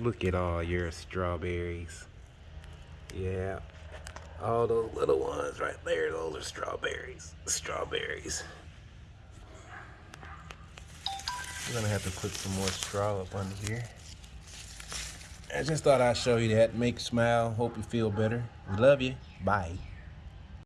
Look at all your strawberries. Yeah. All those little ones right there, those are strawberries. Strawberries. We're gonna have to put some more straw up under here. I just thought I'd show you that. Make you smile. Hope you feel better. We love you. Bye.